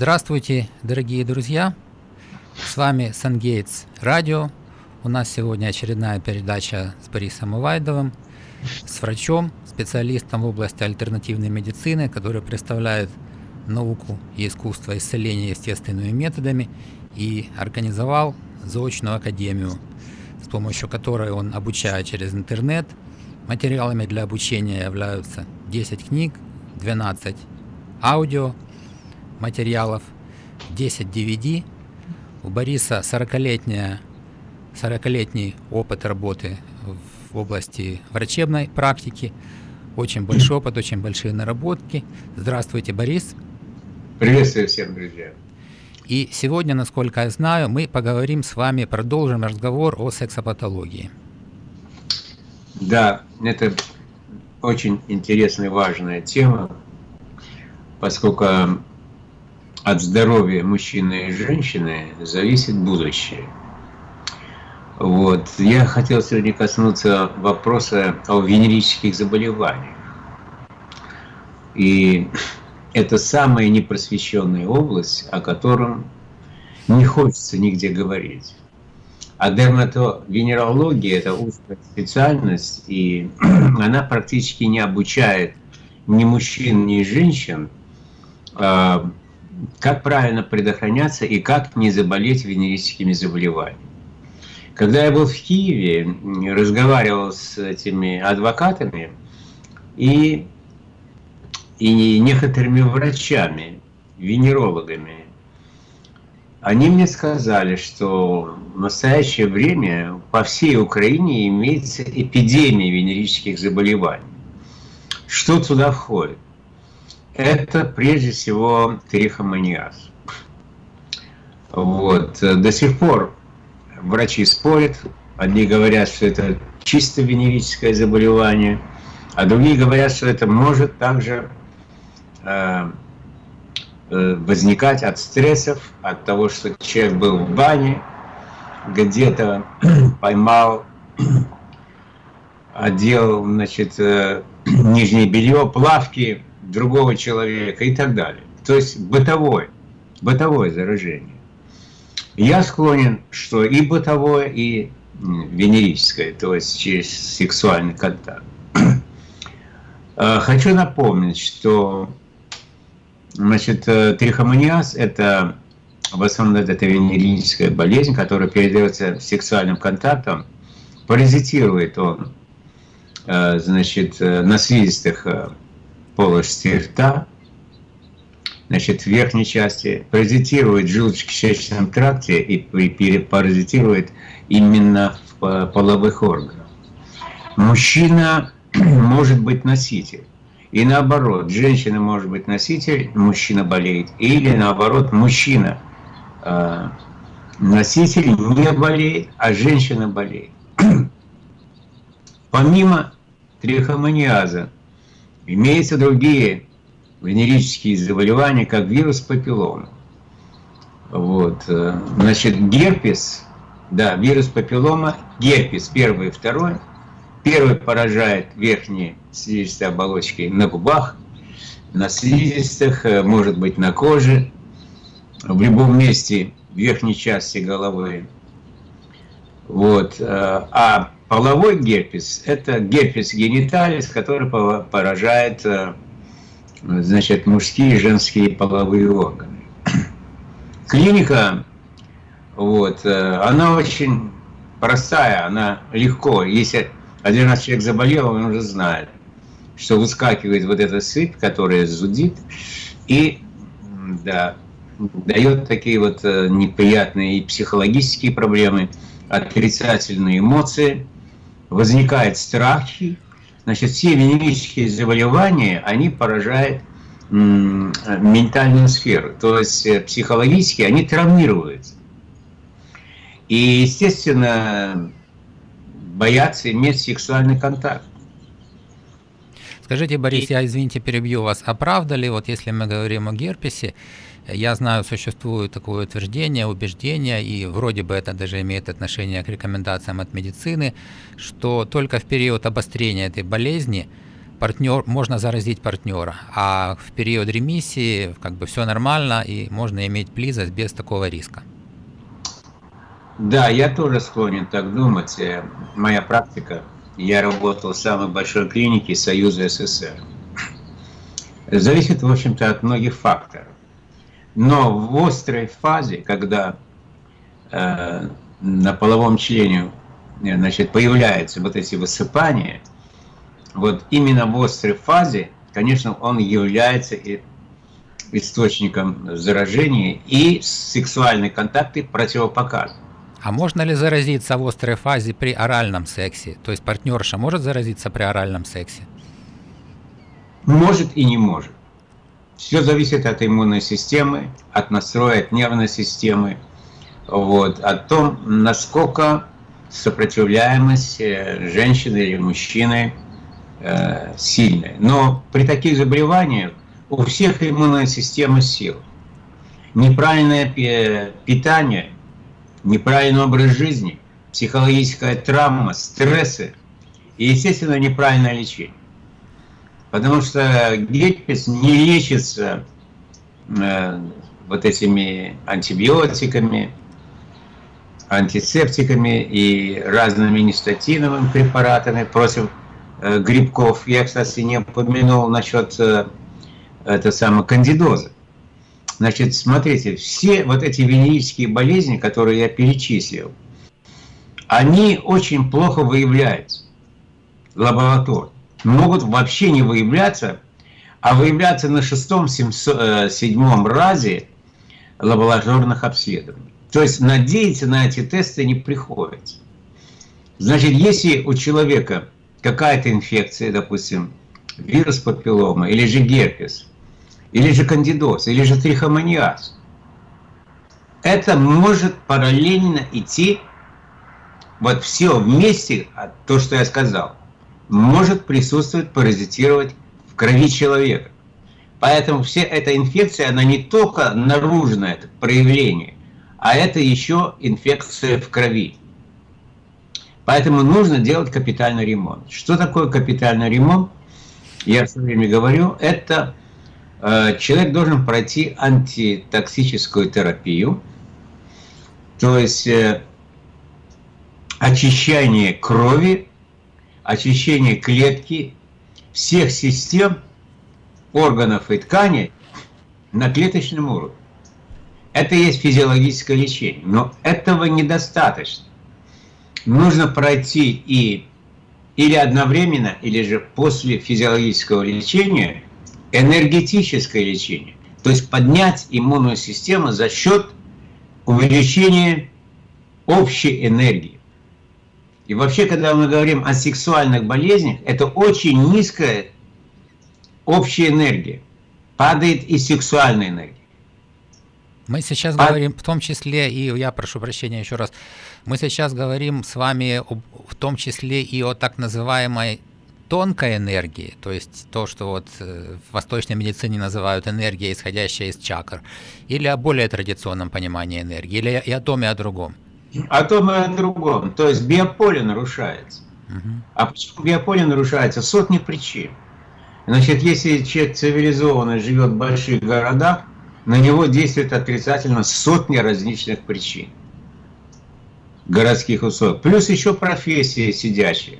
Здравствуйте, дорогие друзья! С вами Сангейтс Радио. У нас сегодня очередная передача с Борисом Увайдовым, с врачом, специалистом в области альтернативной медицины, который представляет науку и искусство исцеления естественными методами и организовал заочную академию, с помощью которой он обучает через интернет. Материалами для обучения являются 10 книг, 12 аудио материалов, 10 DVD. У Бориса 40-летняя 40-летний опыт работы в области врачебной практики, очень большой опыт, очень большие наработки. Здравствуйте, Борис. Приветствую всех, друзья. И сегодня, насколько я знаю, мы поговорим с вами, продолжим разговор о сексопатологии. Да, это очень интересная и важная тема, поскольку от здоровья мужчины и женщины зависит будущее. Вот. Я хотел сегодня коснуться вопроса о венерических заболеваниях. И это самая непросвещенная область, о котором не хочется нигде говорить. А дерматовенерология – это узкая специальность, и она практически не обучает ни мужчин, ни женщин, а, как правильно предохраняться и как не заболеть венерическими заболеваниями. Когда я был в Киеве, разговаривал с этими адвокатами и, и некоторыми врачами, венерологами, они мне сказали, что в настоящее время по всей Украине имеется эпидемия венерических заболеваний. Что туда входит? Это прежде всего трихомониаз. Вот. До сих пор врачи спорят. Одни говорят, что это чисто венерическое заболевание, а другие говорят, что это может также э, э, возникать от стрессов, от того, что человек был в бане, где-то поймал, одел значит, э, нижнее белье, плавки другого человека и так далее. То есть бытовое, бытовое заражение. Я склонен, что и бытовое, и венерическое, то есть через сексуальный контакт. Э, хочу напомнить, что значит, э, трихомониаз – это в основном это венерическая болезнь, которая передается сексуальным контактом. Паразитирует он э, значит, на слизистых полости рта, значит, в верхней части, паразитирует в желудочно-кишечном тракте и паразитирует именно в половых органах. Мужчина может быть носитель. И наоборот, женщина может быть носитель, мужчина болеет. Или наоборот, мужчина э, носитель не болеет, а женщина болеет. Помимо трихомониаза, имеются другие венерические заболевания, как вирус папиллома. Вот. Э, значит, герпес, да, вирус папиллома, герпес первый и второй. Первый поражает верхние слизистые оболочки на губах, на слизистых, э, может быть на коже, в любом месте верхней части головы. Вот. Э, а половой герпес – это герпес гениталис, который поражает значит, мужские и женские половые органы. Клиника, вот, э, она очень простая, она легко. Если один раз человек заболел, он уже знает, что выскакивает вот эта сыпь, которая зудит, и да, дает такие вот э, неприятные психологические проблемы, отрицательные эмоции, возникает страхи, Значит, все венерические заболевания, они поражают ментальную сферу, то есть э, психологически они травмируются. И, естественно, боятся иметь сексуальный контакт. Скажите, Борис, я, извините, перебью вас, а правда ли, вот если мы говорим о герпесе, я знаю, существует такое утверждение, убеждение, и вроде бы это даже имеет отношение к рекомендациям от медицины, что только в период обострения этой болезни партнер, можно заразить партнера, а в период ремиссии как бы все нормально и можно иметь близость без такого риска. Да, я тоже склонен так думать. Э, моя практика, я работал в самой большой клинике Союза СССР. Зависит, в общем-то, от многих факторов. Но в острой фазе, когда э, на половом члене э, значит, появляются вот эти высыпания, вот именно в острой фазе, конечно, он является и источником заражения и сексуальные контакты противопоказаны. А можно ли заразиться в острой фазе при оральном сексе? То есть партнерша может заразиться при оральном сексе? Может и не может. Все зависит от иммунной системы, от настроя, от нервной системы, вот, о том, насколько сопротивляемость э, женщины или мужчины э, сильная. Но при таких заболеваниях у всех иммунная система сил. Неправильное питание, неправильный образ жизни, психологическая травма, стрессы и, естественно, неправильное лечение. Потому что герпес не лечится э, вот этими антибиотиками, антисептиками и разными нестатиновыми препаратами против э, грибков. Я, кстати, не упомянул насчет э, это самого кандидоза. Значит, смотрите, все вот эти венерические болезни, которые я перечислил, они очень плохо выявляются в лаборатории могут вообще не выявляться, а выявляться на шестом, э, седьмом разе лабораторных обследований. То есть надеяться на эти тесты не приходится. Значит, если у человека какая-то инфекция, допустим, вирус папиллома, или же герпес, или же кандидоз, или же трихомониаз, это может параллельно идти вот все вместе, то, что я сказал может присутствовать, паразитировать в крови человека. Поэтому вся эта инфекция, она не только наружное проявление, а это еще инфекция в крови. Поэтому нужно делать капитальный ремонт. Что такое капитальный ремонт? Я все время говорю, это э, человек должен пройти антитоксическую терапию, то есть э, очищение крови очищение клетки всех систем, органов и тканей на клеточном уровне. Это есть физиологическое лечение, но этого недостаточно. Нужно пройти и или одновременно, или же после физиологического лечения энергетическое лечение. То есть поднять иммунную систему за счет увеличения общей энергии. И вообще, когда мы говорим о сексуальных болезнях, это очень низкая общая энергия. Падает и сексуальная энергия. Мы сейчас Пад... говорим в том числе, и я прошу прощения еще раз, мы сейчас говорим с вами в том числе и о так называемой тонкой энергии, то есть то, что вот э, в восточной медицине называют энергия, исходящая из чакр, или о более традиционном понимании энергии, или и о том, и о другом о том и о другом. То есть биополе нарушается. А почему биополе нарушается? Сотни причин. Значит, если человек цивилизованно живет в больших городах, на него действует отрицательно сотни различных причин городских условий. Плюс еще профессии сидящие.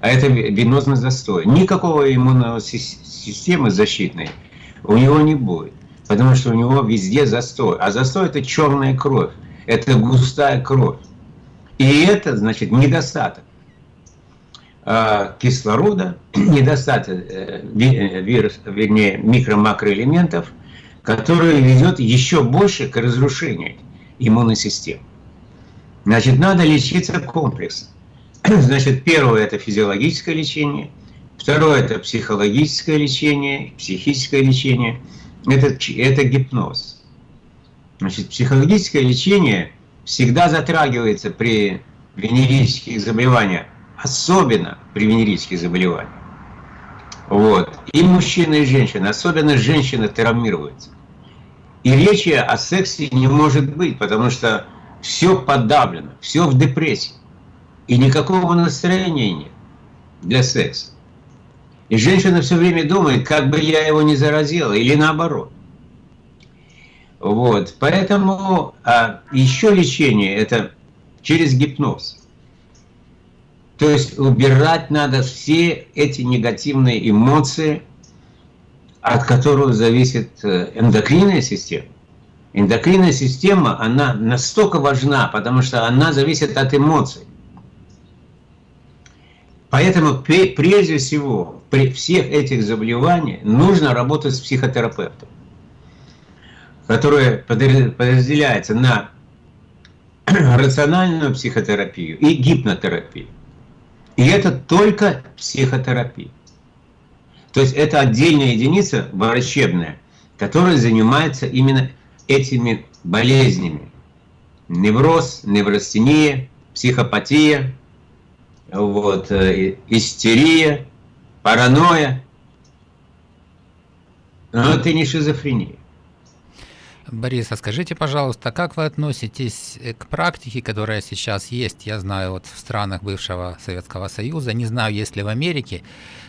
А это венозный застой. Никакого иммунной системы защитной у него не будет. Потому что у него везде застой. А застой это черная кровь это густая кровь. И это, значит, недостаток а, кислорода, недостаток э, э, вирус, вернее, микро-макроэлементов, который ведет еще больше к разрушению иммунной системы. Значит, надо лечиться комплексно. Значит, первое – это физиологическое лечение, второе – это психологическое лечение, психическое лечение, это, это гипноз. Значит, психологическое лечение всегда затрагивается при венерических заболеваниях, особенно при венерических заболеваниях. Вот. И мужчины, и женщины, особенно женщины травмируются. И речи о сексе не может быть, потому что все подавлено, все в депрессии. И никакого настроения нет для секса. И женщина все время думает, как бы я его не заразила, или наоборот. Вот, поэтому а, еще лечение это через гипноз. То есть убирать надо все эти негативные эмоции, от которых зависит э, эндокринная система. Эндокринная система, она настолько важна, потому что она зависит от эмоций. Поэтому прежде всего при всех этих заболеваниях нужно работать с психотерапевтом, который подразделяется на рациональную психотерапию и гипнотерапию. И это только психотерапия. То есть это отдельная единица врачебная, которая занимается именно этими болезнями. Невроз, неврастения, психопатия, вот, э, истерия, паранойя. Но это не шизофрения. Борис, а скажите, пожалуйста, как вы относитесь э, к практике, которая сейчас есть, я знаю, вот в странах бывшего Советского Союза, не знаю, есть ли в Америке,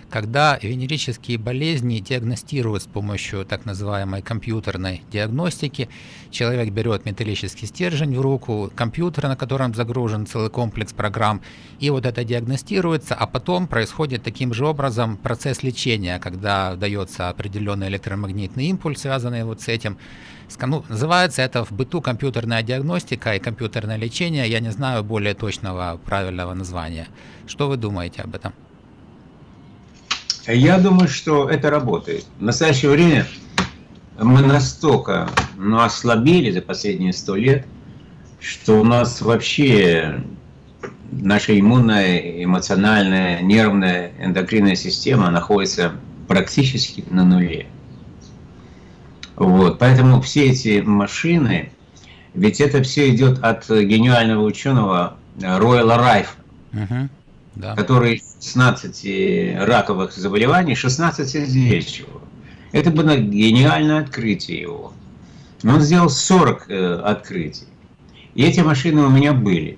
когда венерические болезни диагностируют с помощью так называемой компьютерной диагностики. Человек берет металлический стержень в руку, компьютер, на котором загружен целый комплекс программ, и вот это диагностируется, а потом происходит таким же образом процесс лечения, когда дается определенный электромагнитный импульс, связанный вот с этим. Ну, называется это в быту компьютерная диагностика и компьютерное лечение. Я не знаю более точного правильного названия. Что вы думаете об этом? Я думаю, что это работает. В настоящее время мы настолько ну, ослабели за последние сто лет, что у нас вообще наша иммунная, эмоциональная, нервная, эндокринная система находится практически на нуле. Вот, поэтому все эти машины, ведь это все идет от гениального ученого Ройла Райфа, угу, да. который 16 раковых заболеваний, 16 излечивал. Это было гениальное открытие его. Но он сделал 40 э, открытий. И эти машины у меня были.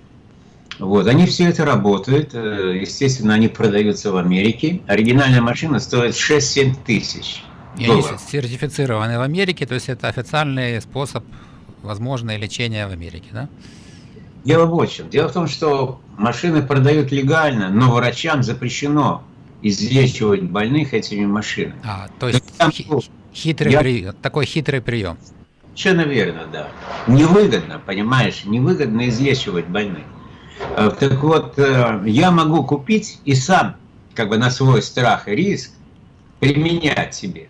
Вот, они все это работают, э, естественно, они продаются в Америке. Оригинальная машина стоит 6-7 тысяч. И они сертифицированы в Америке, то есть это официальный способ возможное лечения в Америке, да? Дело в чем. Дело в том, что машины продают легально, но врачам запрещено излечивать больных этими машинами. А, то есть там, хитрый я... прием, такой хитрый прием. Совершенно верно, да. Невыгодно, понимаешь, невыгодно излечивать больных. Э, так вот, э, я могу купить и сам, как бы на свой страх и риск, применять себе.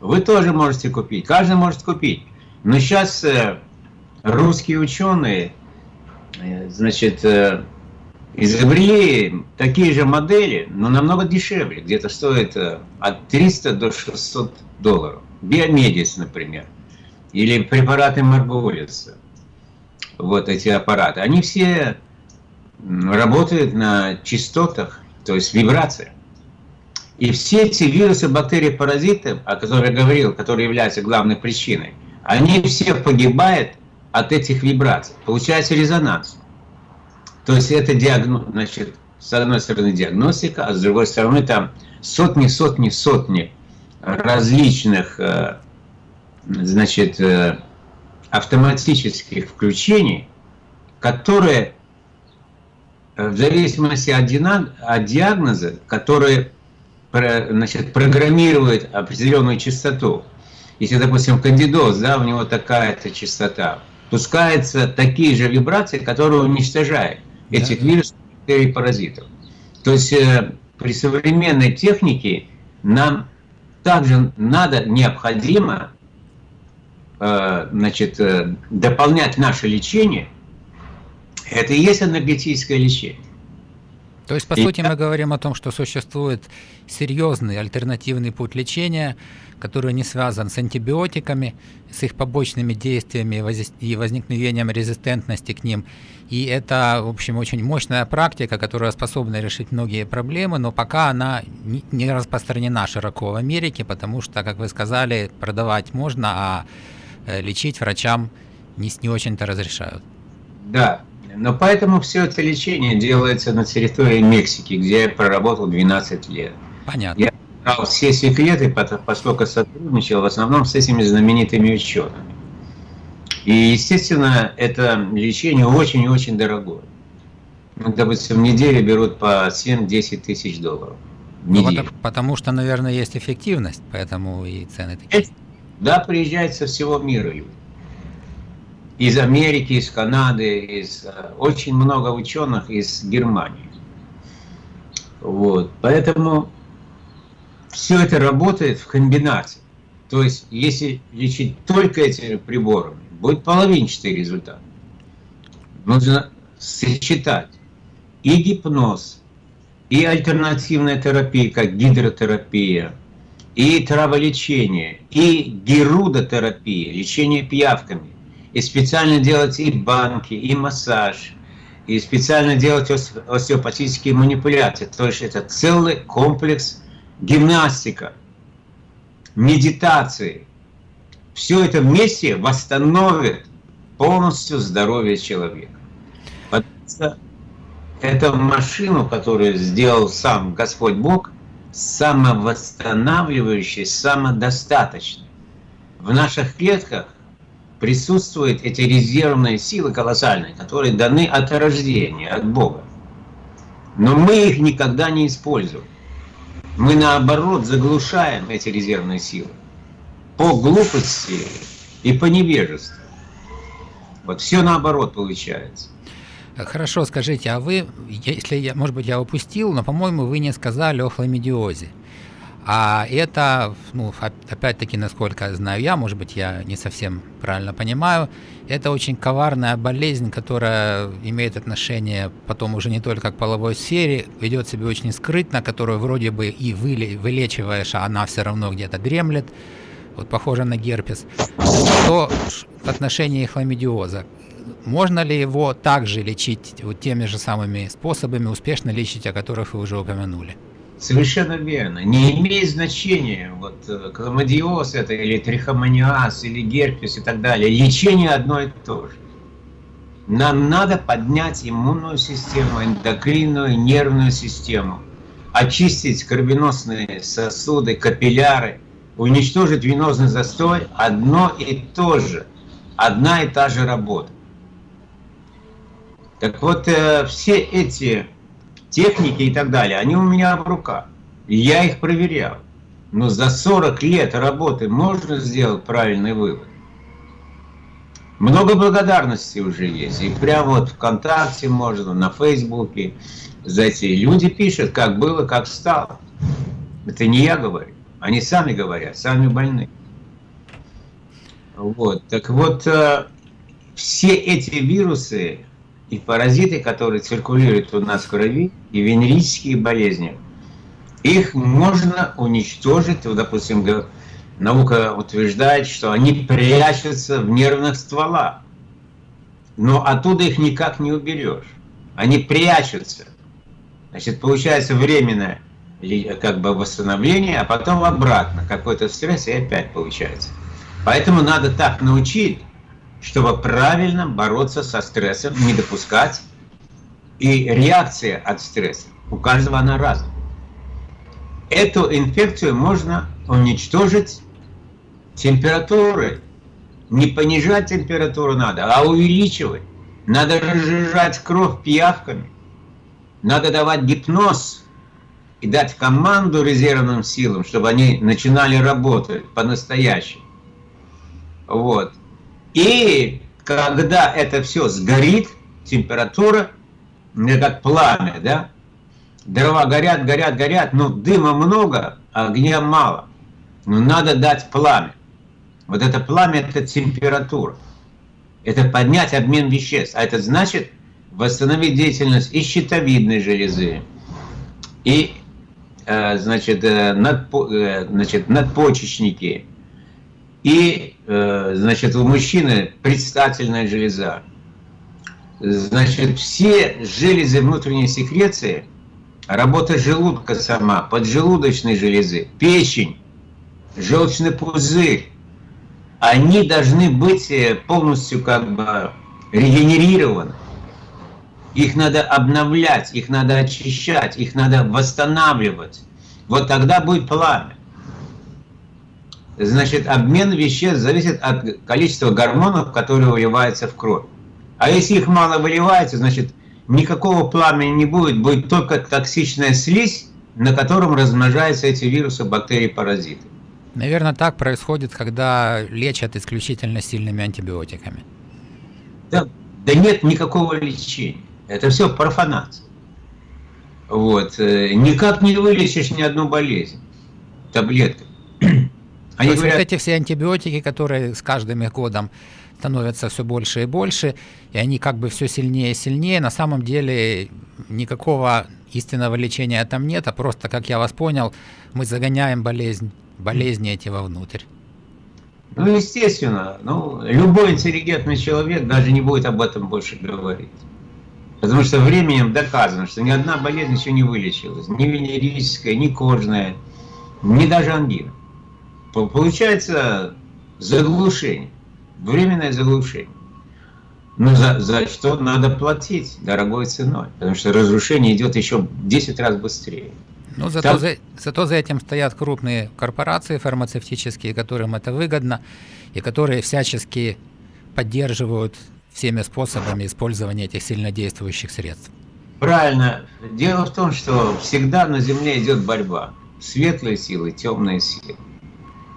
Вы тоже можете купить, каждый может купить. Но сейчас э, русские ученые значит, э, изобрели такие же модели, но намного дешевле, где-то стоит э, от 300 до 600 долларов. Биомедис, например, или препараты Марголиса. Вот эти аппараты. Они все работают на частотах, то есть вибрациях. И все эти вирусы, бактерии, паразиты, о которых я говорил, которые являются главной причиной, они все погибают от этих вибраций. Получается резонанс. То есть это диагноз, значит, с одной стороны диагностика, а с другой стороны там сотни, сотни, сотни различных, э, значит, э, автоматических включений, которые э, в зависимости от диагноза, которые значит, программируют определенную частоту. Если, допустим, кандидоз, да, у него такая-то частота, пускаются такие же вибрации, которые уничтожают этих да. вирусов и паразитов. То есть э, при современной технике нам также надо, необходимо э, значит, э, дополнять наше лечение. Это и есть энергетическое лечение. То есть, по и сути, мы говорим о том, что существует серьезный альтернативный путь лечения, который не связан с антибиотиками, с их побочными действиями и возникновением резистентности к ним. И это, в общем, очень мощная практика, которая способна решить многие проблемы, но пока она не распространена широко в Америке, потому что, как вы сказали, продавать можно, а э, лечить врачам не, не очень-то разрешают. Да, но поэтому все это лечение делается на территории Мексики, где я проработал 12 лет. Понятно. Я знал все секреты, поскольку сотрудничал в основном с этими знаменитыми учеными. И, естественно, это лечение очень и очень дорогое. Ну, допустим, в неделю берут по 7-10 тысяч долларов. Ну, потому, потому что, наверное, есть эффективность, поэтому и цены такие. Да, приезжают со всего мира люди. Из Америки, из Канады, из э, очень много ученых из Германии. Вот. Поэтому все это работает в комбинации. То есть, если лечить только этими приборами, будет половинчатый результат. Нужно сочетать и гипноз, и альтернативная терапия, как гидротерапия, и траволечение, и герудотерапия, лечение пиявками, и специально делать и банки, и массаж, и специально делать остеопатические манипуляции. То есть это целый комплекс гимнастика, медитации, все это вместе восстановит полностью здоровье человека. Потому что эту машину, которую сделал сам Господь Бог, самовосстанавливающей, самодостаточной. В наших клетках присутствуют эти резервные силы колоссальные, которые даны от рождения, от Бога. Но мы их никогда не используем. Мы наоборот заглушаем эти резервные силы по глупости и по невежеству. Вот все наоборот получается. Хорошо, скажите, а вы, если я, может быть, я упустил, но, по-моему, вы не сказали о хламидиозе. А это, ну, опять-таки, насколько знаю я, может быть, я не совсем правильно понимаю, это очень коварная болезнь, которая имеет отношение потом уже не только к половой сфере, ведет себя очень скрытно, которую вроде бы и вылечиваешь, а она все равно где-то дремлет вот похоже на герпес, то в отношении хламидиоза, можно ли его также лечить вот теми же самыми способами, успешно лечить, о которых вы уже упомянули? Совершенно верно. Не имеет значения, вот э, хламидиоз это или трихомониаз, или герпес и так далее. Лечение одно и то же. Нам надо поднять иммунную систему, эндокринную, нервную систему, очистить кровеносные сосуды, капилляры, уничтожить венозный застой одно и то же, одна и та же работа. Так вот, э, все эти техники и так далее, они у меня в руках. И я их проверял. Но за 40 лет работы можно сделать правильный вывод. Много благодарности уже есть. И прямо вот ВКонтакте можно, на Фейсбуке. За эти люди пишут, как было, как стало. Это не я говорю. Они сами говорят, сами больны. Вот. Так вот, э, все эти вирусы и паразиты, которые циркулируют у нас в крови, и венерические болезни, их можно уничтожить, вот, допустим, наука утверждает, что они прячутся в нервных стволах, но оттуда их никак не уберешь. Они прячутся. Значит, получается временное как бы восстановление, а потом обратно, какой-то стресс и опять получается. Поэтому надо так научить, чтобы правильно бороться со стрессом, не допускать. И реакция от стресса, у каждого она разная. Эту инфекцию можно уничтожить температурой. Не понижать температуру надо, а увеличивать. Надо разжижать кровь пиявками. Надо давать гипноз и дать команду резервным силам, чтобы они начинали работать по-настоящему. Вот. И когда это все сгорит, температура, как пламя, да? Дрова горят, горят, горят, но дыма много, а огня мало. Но надо дать пламя. Вот это пламя – это температура. Это поднять обмен веществ. А это значит восстановить деятельность и щитовидной железы, и Э, э, э, значит, надпочечники и, значит, у мужчины предстательная железа. Значит, все железы внутренней секреции, работа желудка сама, поджелудочной железы, печень, желчный пузырь, они должны быть полностью как бы регенерированы. Их надо обновлять, их надо очищать, их надо восстанавливать. вот тогда будет пламя. Значит, обмен веществ зависит от количества гормонов, которые выливаются в кровь. А если их мало выливается, значит, никакого пламени не будет, будет только токсичная слизь, на котором размножаются эти вирусы, бактерии, паразиты. Наверное, так происходит, когда лечат исключительно сильными антибиотиками. Да, да нет никакого лечения. Это все профанация. Вот. Э, никак не вылечишь ни одну болезнь таблеткой. Они То говорят, вот эти все антибиотики, которые с каждым годом становятся все больше и больше, и они как бы все сильнее и сильнее, на самом деле никакого истинного лечения там нет, а просто, как я вас понял, мы загоняем болезнь, болезни эти вовнутрь. Ну, естественно, ну, любой интеллигентный человек даже не будет об этом больше говорить. Потому что временем доказано, что ни одна болезнь еще не вылечилась. Ни венерическая, ни кожная, ни даже ангина. Получается заглушение, временное заглушение. Но за, за что надо платить дорогой ценой, потому что разрушение идет еще в 10 раз быстрее. Ну, зато, Там... за, зато за этим стоят крупные корпорации фармацевтические, которым это выгодно, и которые всячески поддерживают всеми способами использования этих сильнодействующих средств. Правильно. Дело в том, что всегда на Земле идет борьба. Светлые силы, темные силы.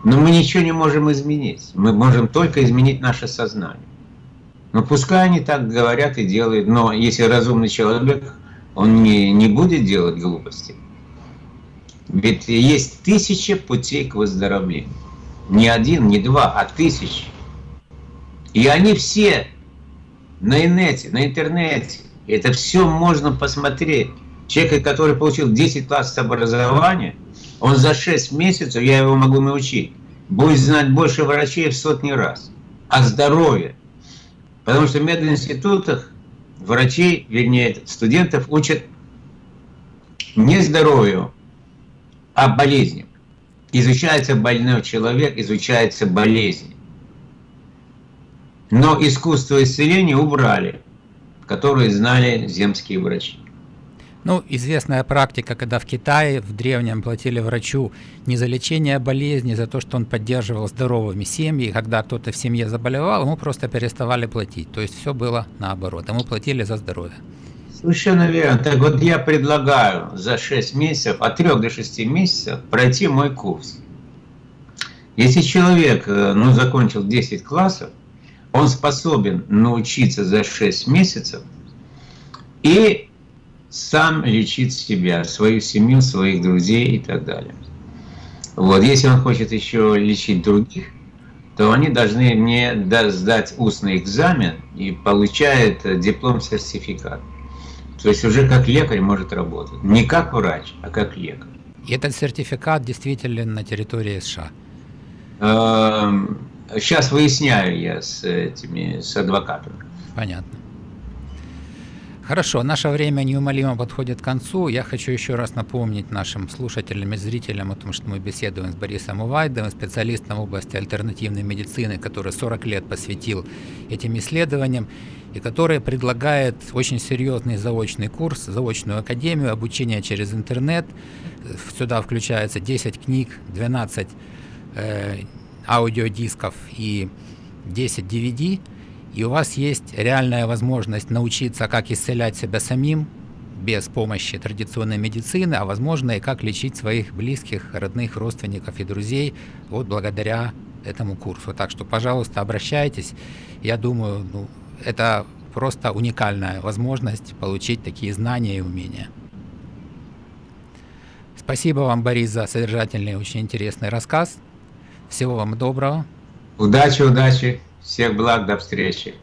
Но мы ничего не можем изменить. Мы можем только изменить наше сознание. Но пускай они так говорят и делают, но если разумный человек, он не, не будет делать глупости. Ведь есть тысячи путей к выздоровлению. Не один, не два, а тысячи. И они все на инете, на интернете. Это все можно посмотреть. Человек, который получил 10 классов образования, он за 6 месяцев, я его могу научить, будет знать больше врачей в сотни раз. О здоровье. Потому что в мединститутах врачей, вернее, студентов учат не здоровью, а болезням. Изучается больной человек, изучается болезнь. Но искусство исцеления убрали, которые знали земские врачи. Ну, известная практика, когда в Китае в древнем платили врачу не за лечение болезни, за то, что он поддерживал здоровыми семьи, когда кто-то в семье заболевал, ему просто переставали платить. То есть все было наоборот, ему платили за здоровье. Совершенно верно. Так вот я предлагаю за 6 месяцев, от 3 до 6 месяцев пройти мой курс. Если человек э, ну, закончил 10 классов, он способен научиться за 6 месяцев и сам лечить себя, свою семью, своих друзей и так далее. Вот, если он хочет еще лечить других, то они должны мне сдать устный экзамен и получает диплом-сертификат. То есть уже как лекарь может работать. Не как врач, а как лекарь. И этот сертификат действительно на территории США? Эм, Сейчас выясняю я с этими, с адвокатами. Понятно. Хорошо, наше время неумолимо подходит к концу. Я хочу еще раз напомнить нашим слушателям и зрителям о том, что мы беседуем с Борисом Увайдовым, специалистом в области альтернативной медицины, который 40 лет посвятил этим исследованиям и который предлагает очень серьезный заочный курс, заочную академию, обучение через интернет. Сюда включается 10 книг, 12 э, аудиодисков и 10 DVD, и у вас есть реальная возможность научиться, как исцелять себя самим, без помощи традиционной медицины, а возможно и как лечить своих близких, родных, родственников и друзей вот благодаря этому курсу. Так что, пожалуйста, обращайтесь. Я думаю, ну, это просто уникальная возможность получить такие знания и умения. Спасибо вам, Борис, за содержательный очень интересный рассказ. Всего вам доброго. Удачи, удачи. Всех благ, до встречи.